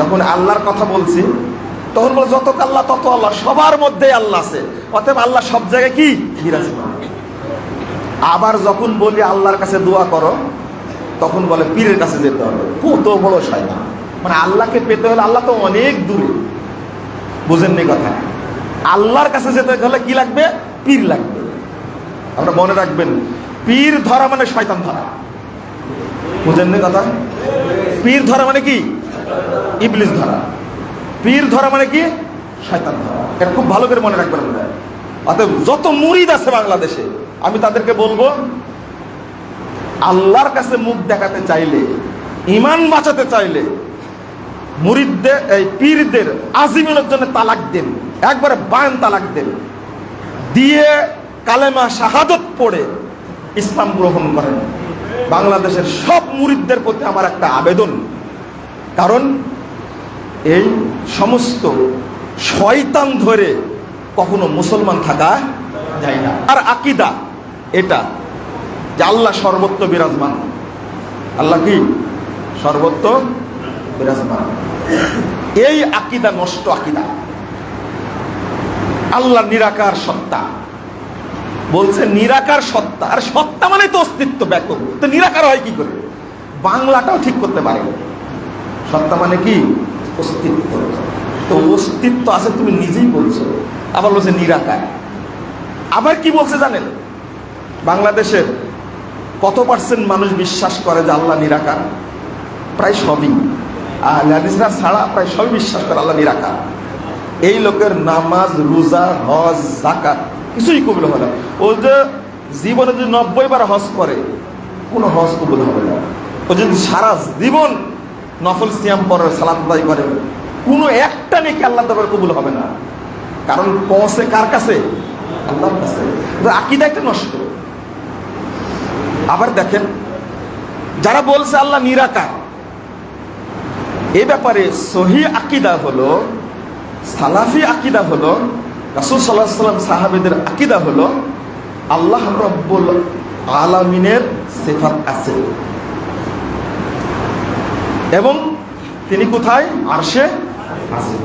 যখন আল্লাহর কথা বলছি, তখন বলে, যত আল্লাহ, তত আল্লাহ, সবার মধ্যে আল্লাহ আছে। অতএব আল্লাহ সব জায়গায় কি? বিরাজমান আবার যখন বলি, আল্লাহর কাছে দোয়া করো, তখন বলে, পীরের কাছে যেতে হবে। কত বড় শয়তান। মানে আল্লাহকে পেতে হলে আল্লাহ তো অনেক দূরে। বুঝেননি কথা। আল্লাহর কাছে যেতে হলে কি লাগবে? পীর লাগবে। আমরা মনে রাখবেন, পীর ধরা মানে শয়তান ধরা। বুঝেননি কথা? পীর ধরা মানে কি? ইবলিস ধরা। পীর ধরা মানে কি? শয়তান ধরা। এটা খুব ভালো করে মনে রাখবেন আপনারা। অতএব যত মুরিদ আছে বাংলাদেশে, আমি তাদেরকে বলব, আল্লাহর কাছে মুখ দেখাতে চাইলে ইমান বাঁচাতে চাইলে, মুরিদদের, এই পীরদের আজিমের জন্য তালাক দেন। একবারে বায়ান তালাক দেন। দিয়ে কালেমা শাহাদত পড়ে ইসলাম গ্রহণ করেন। বাংলাদেশের সব মুরিদদের প্রতি আমার একটা আবেদন। কারণ এই সমস্ত শয়তান ধরে কখনো মুসলমান থাকা যায় না। আর আকিদা এটা যে আল্লাহ সর্বত্র বিরাজমান। আল্লাহ কি? সর্বত্র বিরাজমান। এই আকিদা নষ্ট আকিদা। আল্লাহ নিরাকার সত্তা। বলছে নিরাকার সত্তা। আর সত্তা মানে তো অস্তিত্ব ব্যাপক। তো নিরাকার হয় কি করে? বাংলাটাও ঠিক করতে পারে। সত্তা মানে কি? অস্তিত্ব। তো অস্তিত্ব আছে তুমি নিজেই বলছো। আবার বলছে নিরাকার। আবার কি বলছে জানেন? বাংলাদেশের কত পার্সেন্ট মানুষ বিশ্বাস করে যে আল্লাহ নিরাকার? প্রায় সবই। আর ছাড়া প্রায় সবই বিশ্বাস করে আল্লাহ নিরাকার। এই লোকের নামাজ, রোজা, হজ জাকাত কিছুই কবুল হবে না। ও যে জীবনে যদি নব্বই বার হজ করে, কোনো হজ কবুল হবে না। ও যদি সারা জীবন নফল সিয়াম পরে সালাত আদায় করে। কোনো একটা নেকি আল্লাহ দরবার কবুল হবে না। কারণ পৌঁছে কার কাছে? আল্লাহর কাছে। আকিদা একটা নষ্ট। আবার দেখেন, যারা বলছে আল্লাহ নিরাকার, এ ব্যাপারে সহি আকিদা হলো, সালাফি আকিদা হলো, রাসুল সাল্লাহ সাল্লাম সাহাবেদের আকিদা হলো, আল্লাহ রব্বুল আলামিনের সেফাত আছে। এবং তিনি কোথায়? আরশে আজিম।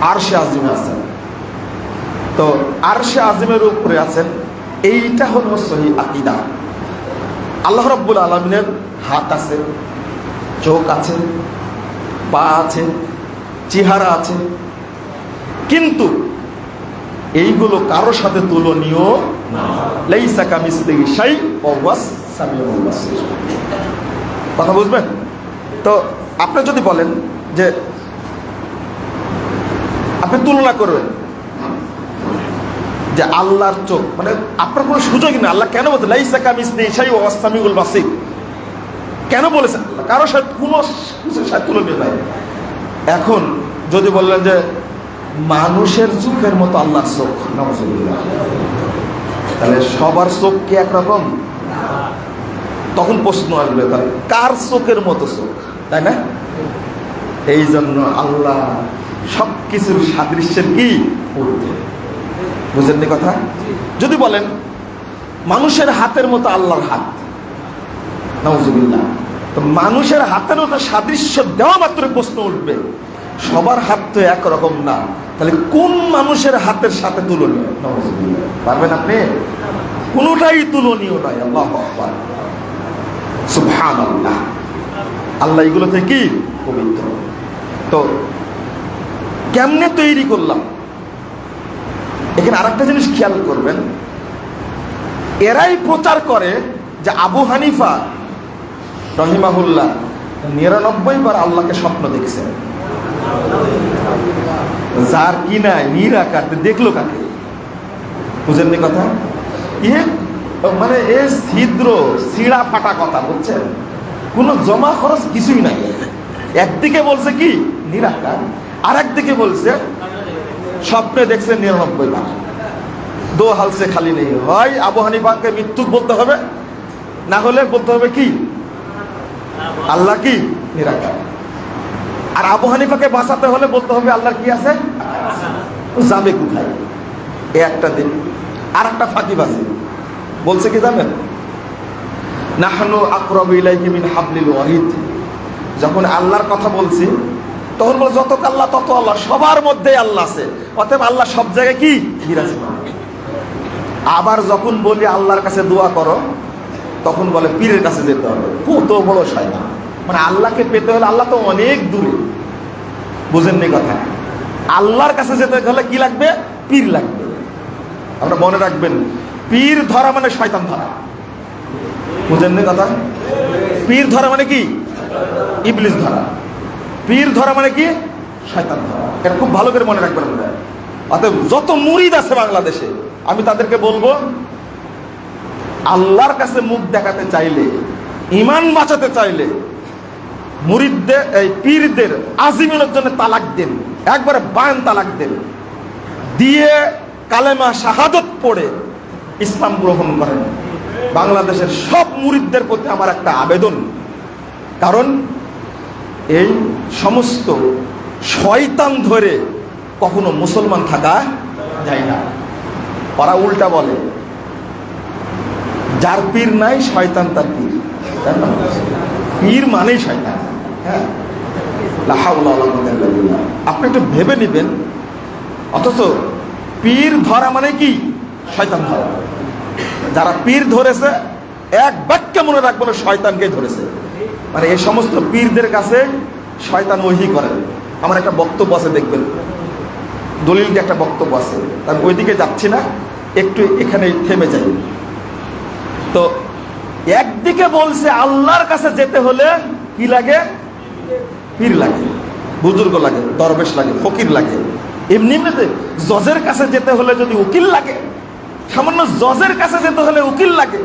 আরশে আজিম আছেন। তো আরশে আজিমের উপরে আছেন, এইটা হলো সহি আকিদা। আল্লাহ রব্বুল আলমিনের হাত আছে, চোখ আছে, পা আছে, চেহারা আছে। কিন্তু এইগুলো কারোর সাথে তুলনীয় কথা বুঝবেন? তো আপনি যদি বলেন যে আপনি তুলনা করবেন যে আল্লাহর চোখ মানে আপনার কোনো সুযোগই নেই। আল্লাহ কেন বলছে, লাইসা কামিসলিহি শাই ওয়া ওয়াস সামিউল বাসির কেন বলেছেন? আল্লাহ কারোর সাথে কোনো কিছুর সাথে তুলনীয় নাই। এখন যদি বললেন যে মানুষের চোখের মতো আল্লাহর চোখ নজরুল্লাহ তাহলে সবার চোখ কি একরকম? তখন প্রশ্ন আসবে, তাহলে কার চোখের মতো চোখ? তাই না? এই জন্য আল্লাহ সব কিছুর সাদৃশ্যের কি? বুঝেননি কথা? যদি বলেন, মানুষের হাতের মতো আল্লাহর হাত। নজরুল্লাহ তো মানুষের হাতের মতো সাদৃশ্য দেওয়া মাত্র প্রশ্ন উঠবে। সবার হাত তো একরকম না। তাহলে কোন মানুষের হাতের সাথে তুলনীয়। পারবেন আপনি? কোনোটাই তুলনীয় নয়। আল্লাহ সুবহান আল্লাহ আল্লাহ এগুলো থেকে কি পবিত্র। তো কেমনে তৈরি করলাম? এখানে আরেকটা জিনিস খেয়াল করবেন। এরাই প্রচার করে যে আবু হানিফা রহিমাহুল্লাহ নিরানব্বই বার আল্লাহকে স্বপ্ন দেখছেন যার কি নাই নিরাকার দেখল কাকে? বুঝেননি কথা? ইয়ে মানে এ ছিদ্র, ছিঁড়া ফাটা কথা, বুঝছেন? কোনো জমা খরচ কিছুই নাই। একদিকে বলছে কি? নিরাকার আর একদিকে বলছে, স্বপ্নে দেখছে নিরানব্বই বার দো হালসে খালি নেই। হয় আবু হানিফাকে মৃত্যু বলতে হবে, না হলে বলতে হবে কি? আল্লাহ কি? নিরাকার আর আবু হানিফাকে বাঁচাতে হলে বলতে হবে আল্লাহর কি আছে? যাবে কোথায়? এ একটা দিন। আর একটা ফাঁকিবাজি। বলছে কি জানেন? নাহানু মিন হাবলিল ওয়ারিদ যখন আল্লাহর কথা বলছি, তখন বলে, যত আল্লাহ, তত আল্লাহ, সবার মধ্যেই আল্লাহ আছে। অতএব আল্লাহ সব জায়গায় কি? বিরাজমান আবার যখন বলি, আল্লাহর কাছে দোয়া করো, তখন বলে, পীরের কাছে যেতে হবে। কত বড় শয়তান। মানে আল্লাহকে পেতে হলে আল্লাহ তো অনেক দূরে। বুঝেননি কথা। আল্লাহর কাছে যেতে হলে কি লাগবে? পীর লাগবে। আমরা মনে রাখবেন, পীর ধরা মানে শয়তান ধরা। বুঝেননি কথা? পীর ধরা মানে কি? ইবলিস ধরা। পীর ধরা মানে কি? শয়তান ধরা। এটা খুব ভালো করে মনে রাখবেন আপনারা। অতএব যত মুরিদ আছে বাংলাদেশে, আমি তাদেরকে বলব, আল্লাহর কাছে মুখ দেখাতে চাইলে ইমান বাঁচাতে চাইলে, মুরিদদের, এই পীরদের আজিমের জন্য তালাক দেন। একবারে বায়ান তালাক দেন। দিয়ে কালেমা শাহাদত পড়ে ইসলাম গ্রহণ করেন। বাংলাদেশের সব মুরিদদের প্রতি আমার একটা আবেদন। কারণ এই সমস্ত শয়তান ধরে কখনো মুসলমান থাকা যায় না। ওরা উল্টা বলে, যার পীর নাই, শয়তান তার পীর। পীর মানেই শয়তান। হ্যাঁ। আপনি একটু ভেবে নেবেন। অথচ পীর ধরা মানে কি? শয়তান ধরা। যারা পীর ধরেছে, এক বাক্যে মনে রাখব না শয়তানকে ধরেছে। মানে এই সমস্ত পীরদের কাছে শয়তান ওহি করে আমার একটা বক্তব্য আছে, দেখবেন। দলিলকে একটা বক্তব্য আছে। আমি ওইদিকে যাচ্ছি না, একটু এখানে থেমে যাই। তো একদিকে বলছে, আল্লাহর কাছে যেতে হলে কি লাগে? পীর লাগে, বুজুর্গ লাগে, দরবেশ লাগে, ফকির লাগে। এমনি এমনিতে জজের কাছে যেতে হলে যদি উকিল লাগে সামান্য জজের কাছে যেতে হলে উকিল লাগে।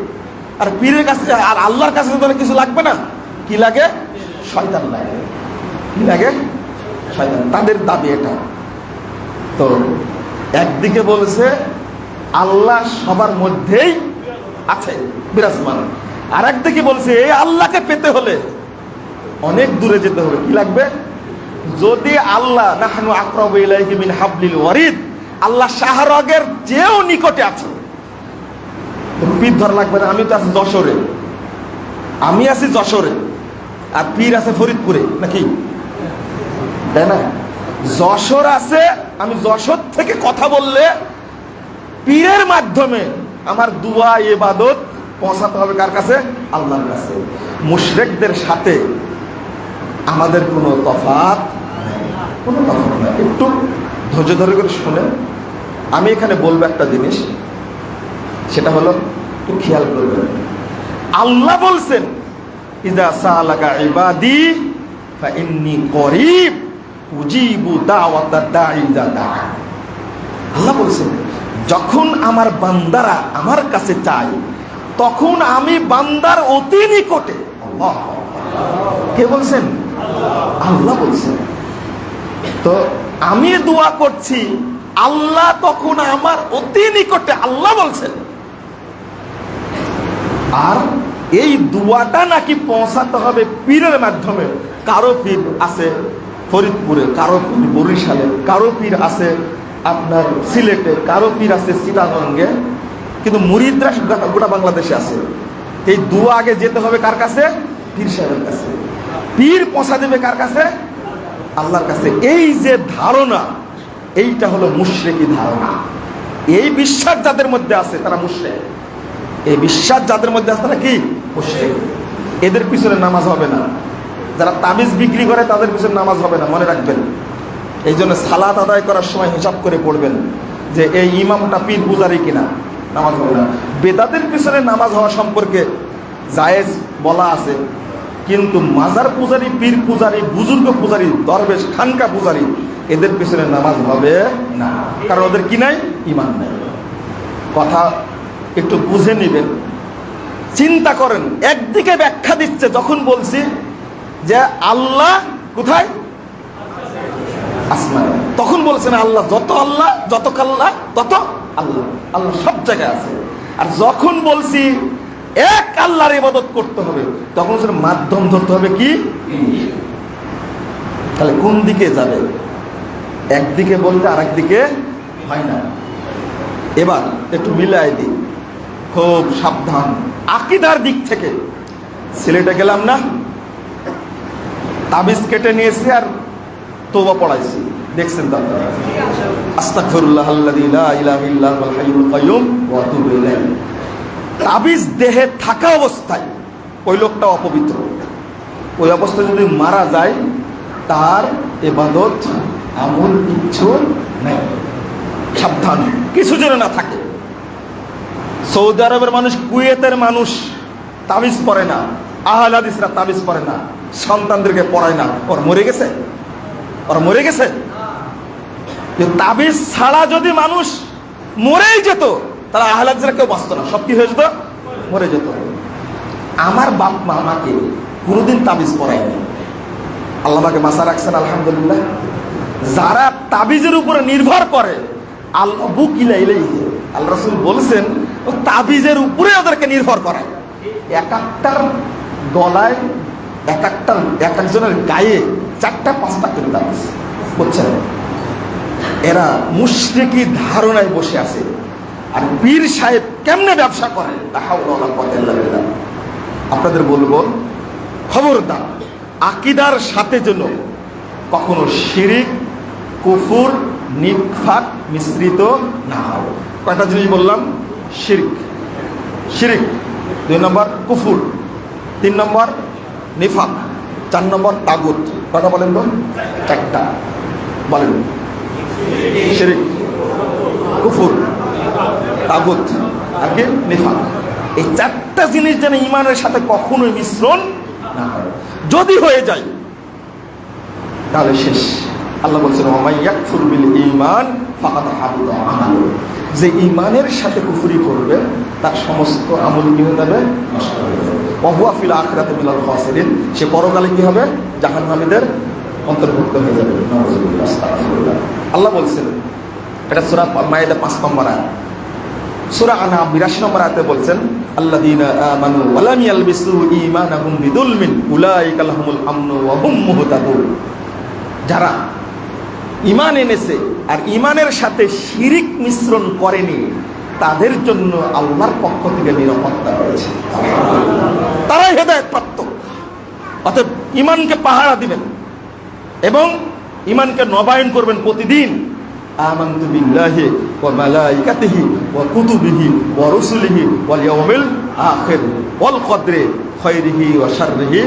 আর পীরের কাছে আর আল্লাহর কাছে যেতে হলে কিছু লাগবে না? কি লাগে? শয়তান লাগে। কি লাগে? শয়তান। তাদের দাবি এটা। তো একদিকে বলছে, আল্লাহ সবার মধ্যেই আছে, বিরাজমান। আর একদিকে বলছে, এই আল্লাহকে পেতে হলে অনেক দূরে যেতে হবে। কি লাগবে? যদি আল্লাহ নাহনু ইলাইহি মিন হাবলিল ওয়ারিদ, আল্লাহ শাহরগের চেয়েও নিকটে আছে। পীর ধরা লাগবে না আমি তো আছি যশোরে। আমি আছি যশোরে। আর পীর আছে ফরিদপুরে, নাকি? তাই না? যশোর আছে, আমি যশোর থেকে কথা বললে পীরের মাধ্যমে আমার দুয়া এবাদত পৌঁছাতে হবে কার কাছে? আল্লাহর কাছে। মুশরেকদের সাথে আমাদের কোনো নেই। কোনো তফাৎ নেই। একটু ধৈর্য ধরে করে শুনেন। আমি এখানে বলব একটা জিনিস। সেটা হলো, একটু খেয়াল করবেন। আল্লাহ বলছেন, ইদা সালাকা ইবাদি ইন্নি করিব, উজিবু দাওয়াতা দাআ। আল্লাহ বলছেন, যখন আমার বান্দারা আমার কাছে চায়, তখন আমি বান্দার অতি নিকটে। কে বলছেন? আল্লাহ বলছেন। তো আমি দোয়া করছি, আল্লাহ তখন আমার অতি নিকটে আল্লাহ বলছেন। আর এই দুয়াটা নাকি পৌঁছাতে হবে পীরের মাধ্যমে। কারও পীর আছে ফরিদপুরে, কারও পীর বরিশালে, কারও পীর আছে আপনার সিলেটে, কারও পীর আছে চিটাগঙ্গে। কিন্তু মুরিদরা গোটা- বাংলাদেশে আছে। এই দুয়া আগে যেতে হবে কার কাছে? পীর সাহেবের কাছে। পীর পৌঁছা দেবে কার কাছে? আল্লাহর কাছে। এই যে ধারণা, এইটা হলো মুশরেকি ধারণা। এই বিশ্বাস যাদের মধ্যে আছে, তারা মুশরেক। এই বিশ্বাস যাদের মধ্যে আছে তারা কি? এদের পিছনে নামাজ হবে না। যারা তাবিজ বিক্রি করে তাদের পিছনে নামাজ হবে না, মনে রাখবেন। এই জন্য সালাদ আদায় করার সময় হিসাব করে পড়বেন যে এই ইমামটা পীর পূজারি কিনা, নামাজ হবে না। বেদাতের পিছনে নামাজ হওয়া সম্পর্কে জায়েজ বলা আছে, কিন্তু মাজার পূজারি, পীর পূজারি, বুজুর্গ পূজারি, দরবেশ, খানকা পূজারি, এদের পিছনে নামাজ হবে না। কারণ ওদের কি নাই? ইমান নাই। কথা একটু বুঝে নেবেন। চিন্তা করেন, একদিকে ব্যাখ্যা দিচ্ছে, যখন বলছি যে আল্লাহ কোথায়? আসমান। তখন বলছেন আল্লাহ যত আল্লাহ, যত কাল্লা, তত আল্লাহ। আল্লাহ সব জায়গায় আছে। আর যখন বলছি এক আল্লাহর ইবাদত করতে হবে, তখন হচ্ছে মাধ্যম ধরতে হবে কি? তাহলে কোন দিকে যাবে? একদিকে বললে আর একদিকে হয় না। এবার একটু মিলাই দিই। খুব সাবধান। আকিদার দিক থেকে সিলেটে গেলাম না, তাবিজ কেটে নিয়েছি আর তোবা পড়াইছি। দেখছেন তাবিজ দেহে থাকা অবস্থায় ওই লোকটা অপবিত্র। ওই অবস্থায় যদি মারা যায়, তার এবাদত আমল কিচ্ছু নেই। সাবধান। কিছু যেন না থাকে। সৌদি আরবের মানুষ, কুয়েতের মানুষ তাবিজ পড়ে না, আহলাদিসরা তাবিজ পড়ে না, সন্তানদেরকে পড়ায় না। ওর মরে গেছে। ওর মরে গেছে। তাবিজ ছাড়া যদি মানুষ মরেই যেত, তাহলে আহলাদিসরা কেউ বাঁচত না। সব কি হয়ে যেত? মরে যেত। আমার বাপ মা আমাকে কোনোদিন তাবিজ পড়ায়নি। আল্লাহ আমাকে মাসা রাখছেন, আলহামদুলিল্লাহ। যারা তাবিজের উপরে নির্ভর করে আল্লাহ বুকিলা ইলাইহি আল্লাহ রসুল বলছেন তাবিজের উপরে ওদেরকে নির্ভর করায় এক একটার গলায়, এক একটার এক একজনের গায়ে চারটা, পাঁচটা করে তাবিজ বুঝছেন? এরা মুশরিকি ধারণায় বসে আছে। আর পীর সাহেব কেমনে ব্যবসা করে? কুওয়াতা আপনাদের বলব, খবরদার, আকিদার সাথে যেন কখনো শিরিক, কুফুর নিফাক মিশ্রিত না হয়। কয়টা জিনিস বললাম? শিরিক। শিরিক, দুই নম্বর কুফুর, তিন নম্বর নিফাক, চার নম্বর তাগুত। কটা বলেন তো? চারটা বলেন। শিরিক, কুফুর, তাগুত কি নিফাক। এই চারটা জিনিস যেন ইমানের সাথে কখনোই মিশ্রণ না যদি হয়ে যায়, তাহলে শেষ। আল্লাহ বলছেন ইমান হাবিত আমালু যে ইমানের সাথে কুফুরি করবে, তার সমস্ত আমল কি হয়ে যাবে? নষ্ট হয়ে যাবে ফিল আখিরাতে মিলাল খাসিরিন। সে পরকালে কি হবে? জাহান্নামীদের অন্তর্ভুক্ত হয়ে যাবে। আল্লাহ বলছেন, এটা সূরা মায়েদা পাঁচ নম্বর আয়াত। সূরা আনা 82 নম্বর আয়াতে বলছেন, আল্লাযীনা আমানু ওয়া লাম ইয়ালবিসু ঈমানাহুম বিযুলমিন উলাইকা লাহুমুল আমনু ওয়া হুম যারা ঈমান এনেছে আর ঈমানের সাথে শিরিক মিশ্রণ করেনি, তাদের জন্য আল্লাহর পক্ষ থেকে নিরাপত্তা রয়েছে তারাই হেদায়েত প্রাপ্ত। অতএব ইমানকে পাহারা দিবেন এবং ইমানকে নবায়ন করবেন প্রতিদিন। কদরি খায়রিহি ওয়া শাররিহি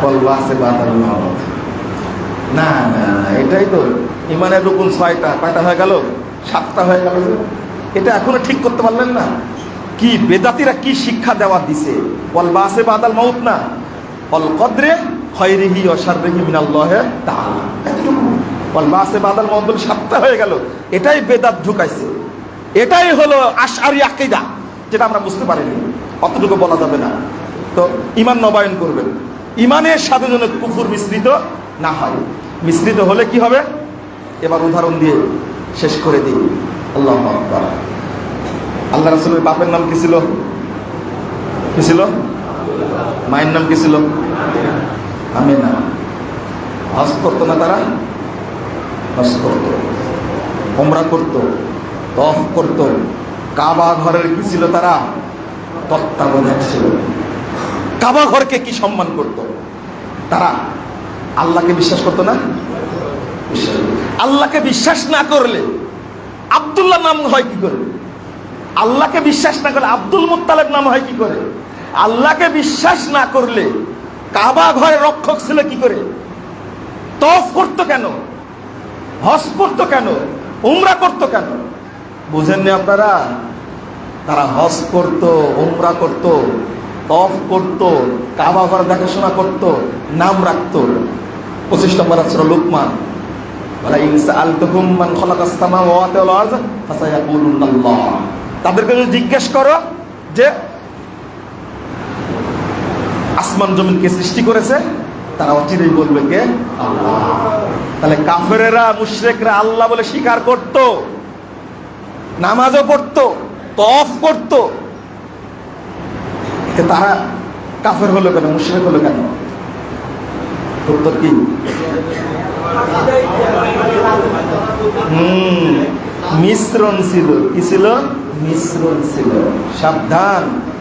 ওয়াল বাসি বাদাল মাউত না না এটাই তো ইমানের রুকুন ছয়টা, কয়টা হয়ে গেল? সাতটা হয়ে গেল। এটা এখনও ঠিক করতে পারলেন না। কি বেদাতিরা কি শিক্ষা দেওয়া দিছে? ওয়াল বাসে বাদাল মাউত না? অল কদরে খয়রিহি অসাররিহি মিনাল্লাহে তাআলা। এতটুকু। ওয়াল বাসে বাদাল মাউত বলে সাতটা হয়ে গেল। এটাই বেদাত ঢুকাইছে। এটাই হলো আশআরি আকীদা, যেটা আমরা বুঝতে পারিনি। অতটুকু বলা যাবে না। তো ইমান নবায়ন করবেন। ইমানের সাথে যেন কুফুর মিশ্রিত না হয়। মিশ্রিত হলে কি হবে? এবার উদাহরণ দিয়ে শেষ করে দিই। আল্লাহ আল্লাহ রাসুলের বাপের নাম কি ছিল? কি ছিল? মায়ের নাম কি ছিল? আমি না হজ করতো না তারা? হজ করতো। ওমরা করতো। তফ করতো। কাবা ঘরের কি ছিল তারা? তত্ত্বাবধায়ক ছিল। কাবা ঘরকে কি সম্মান করত? তারা আল্লাহকে বিশ্বাস করতো না? আল্লাহকে বিশ্বাস না করলে আব্দুল্লাহ নাম হয় কি করে? আল্লাহকে বিশ্বাস না করলে আব্দুল মুত্তালেব নাম হয় কি করে? আল্লাহকে বিশ্বাস না করলে কাবা ঘরে রক্ষক ছিল কি করে? তফ করতো কেন? হজ করতো কেন? উমরা করতো কেন? বুঝেননি আপনারা? তারা হজ করত, উমরা করত তফ করত, কাবা ঘর দেখাশোনা করত, নাম রাখত। পঁচিশ নম্বর আছে লোকমান। তাদেরকে যদি জিজ্ঞেস করো যে, আসমান জমিন কে সৃষ্টি করেছে, তারা অচিরেই বলবে কে? আল্লাহ। তাহলে কাফেরেরা, মুশরিকরা আল্লাহ বলে স্বীকার করত, নামাজও পড়তো তফ করতো। তারা কাফের হলো কেন, মুশরিক হলো কেন? উত্তর কি। হুম মিশ্রণ ছিল। কি ছিল? মিশ্রণ ছিল। সাবধান।